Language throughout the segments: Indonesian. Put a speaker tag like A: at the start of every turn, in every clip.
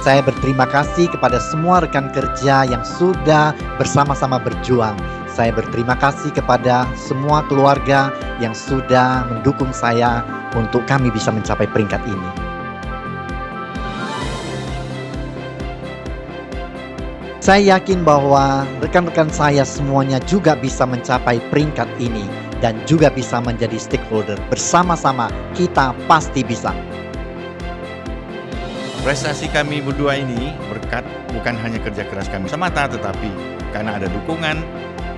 A: Saya berterima kasih kepada semua rekan kerja yang sudah bersama-sama berjuang. Saya berterima kasih kepada semua keluarga yang sudah mendukung saya untuk kami bisa mencapai peringkat ini. Saya yakin bahwa rekan-rekan saya semuanya juga bisa mencapai peringkat ini dan juga bisa menjadi stakeholder. Bersama-sama kita pasti bisa.
B: Prestasi kami berdua ini berkat bukan hanya kerja keras kami semata, tetapi karena ada dukungan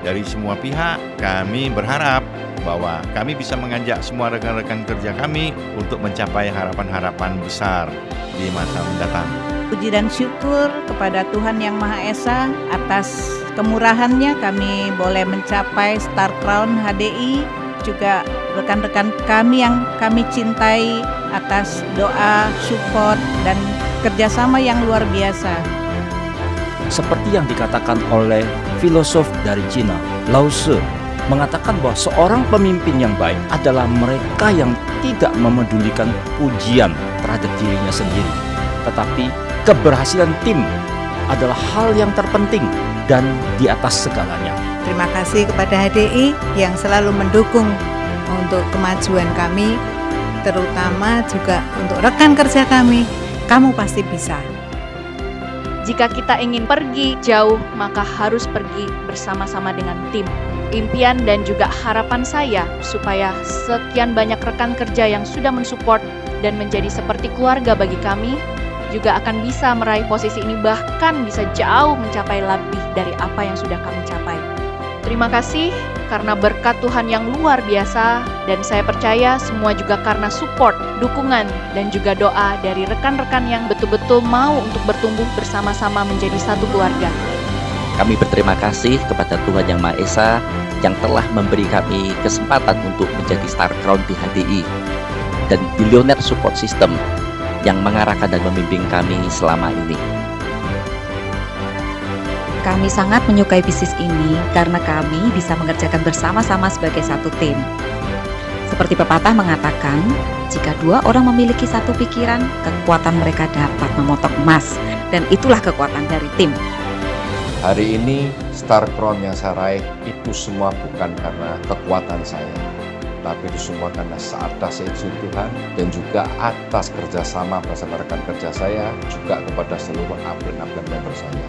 B: dari semua pihak, kami berharap bahwa kami bisa mengajak semua rekan-rekan kerja kami untuk mencapai harapan-harapan besar di masa mendatang.
C: Puji dan syukur kepada Tuhan Yang Maha Esa atas kemurahannya kami boleh mencapai Star Crown HDI juga rekan-rekan kami yang kami cintai atas doa, support, dan kerjasama yang luar biasa.
D: Seperti yang dikatakan oleh filosof dari Cina, Lao Tzu, mengatakan bahwa seorang pemimpin yang baik adalah mereka yang tidak memedulikan pujian terhadap dirinya sendiri. Tetapi keberhasilan tim adalah hal yang terpenting dan di atas segalanya.
C: Terima kasih kepada HDI yang selalu mendukung untuk kemajuan kami, terutama juga untuk rekan kerja kami. Kamu pasti bisa.
E: Jika kita ingin pergi jauh, maka harus pergi bersama-sama dengan tim. Impian dan juga harapan saya supaya sekian banyak rekan kerja yang sudah mensupport dan menjadi seperti keluarga bagi kami juga akan bisa meraih posisi ini bahkan bisa jauh mencapai lebih dari apa yang sudah kami capai. Terima kasih karena berkat Tuhan yang luar biasa dan saya percaya semua juga karena support, dukungan, dan juga doa dari rekan-rekan yang betul-betul mau untuk bertumbuh bersama-sama menjadi satu keluarga.
F: Kami berterima kasih kepada Tuhan Yang Maha Esa yang telah memberi kami kesempatan untuk menjadi Star Crown di HDI dan Billionaire Support System yang mengarahkan dan membimbing kami selama ini.
G: Kami sangat menyukai bisnis ini karena kami bisa mengerjakan bersama-sama sebagai satu tim. Seperti pepatah mengatakan, jika dua orang memiliki satu pikiran, kekuatan mereka dapat memotong emas, dan itulah kekuatan dari tim.
H: Hari ini, Star Crown yang saya raih itu semua bukan karena kekuatan saya, tapi itu semua karena atas izin Tuhan dan juga atas kerjasama bersama rekan kerja saya, juga kepada seluruh upline-upline member saya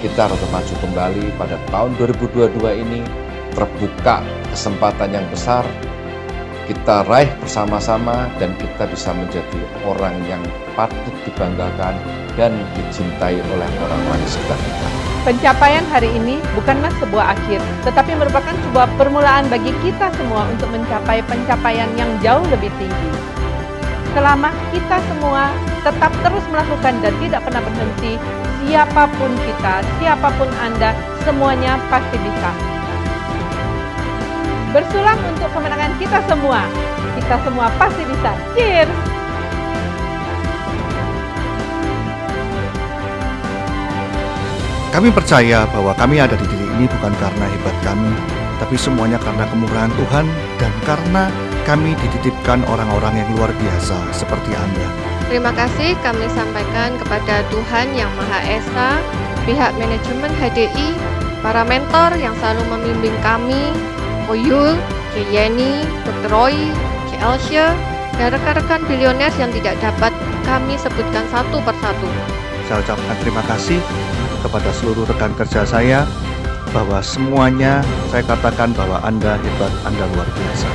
H: kita harus maju kembali pada tahun 2022 ini terbuka kesempatan yang besar kita raih bersama-sama dan kita bisa menjadi orang yang patut dibanggakan dan dicintai oleh orang-orang di sekitar kita.
I: Pencapaian hari ini bukanlah sebuah akhir, tetapi merupakan sebuah permulaan bagi kita semua untuk mencapai pencapaian yang jauh lebih tinggi. Selama kita semua tetap terus melakukan dan tidak pernah berhenti, siapa pun kita, siapa pun Anda, semuanya pasti bisa. Bersulang untuk kemenangan kita semua. Kita semua pasti bisa. Cheers!
J: Kami percaya bahwa kami ada di titik ini bukan karena hebat kami, tapi semuanya karena kemurahan Tuhan dan karena kami dititipkan orang-orang yang luar biasa seperti Anda.
K: Terima kasih kami sampaikan kepada Tuhan Yang Maha Esa, pihak manajemen HDI, para mentor yang selalu membimbing kami, Oyul. Yeni, Dr. Roy, K. Elsha, dan rekan-rekan bilioner yang tidak dapat kami sebutkan satu persatu.
J: Saya ucapkan terima kasih kepada seluruh rekan kerja saya bahwa semuanya saya katakan bahwa Anda hebat, Anda luar biasa.